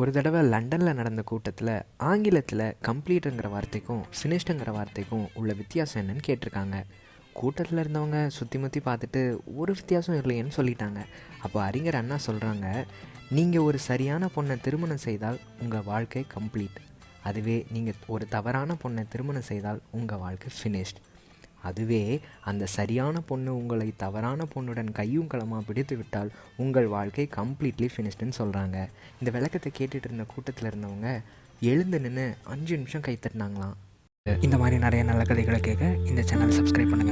ஒரு தடவை லண்டனில் நடந்த கூட்டத்தில் ஆங்கிலத்தில் கம்ப்ளீட்டுங்கிற வார்த்தைக்கும் ஃபினிஷ்டுங்கிற வார்த்தைக்கும் உள்ள வித்தியாசம் என்னன்னு கேட்டிருக்காங்க. கூட்டத்தில் இருந்தவங்க சுற்றி முற்றி பார்த்துட்டு ஒரு வித்தியாசம் இல்லையேன்னு சொல்லிட்டாங்க. அப்போ அறிஞர் அண்ணா சொல்கிறாங்க நீங்கள் ஒரு சரியான பொண்ணை திருமணம் செய்தால் உங்கள் வாழ்க்கை கம்ப்ளீட் அதுவே நீங்கள் ஒரு தவறான பொண்ணை திருமணம் செய்தால் உங்கள் வாழ்க்கை ஃபினிஷ்ட் அதுவே அந்த சரியான பொண்ணு உங்களை தவறான பொண்ணுடன் கையும் களமாக பிடித்து விட்டால் உங்கள் வாழ்க்கை கம்ப்ளீட்லி ஃபினிஷ்டுன்னு சொல்கிறாங்க இந்த விளக்கத்தை கேட்டுட்டு இருந்த கூட்டத்தில் இருந்தவங்க எழுந்து நின்று அஞ்சு நிமிஷம் கை தட்டினாங்களாம். இந்த மாதிரி நிறைய நல்ல கதைகளை கேட்க இந்த சேனலை சப்ஸ்கிரைப் பண்ணுங்கள்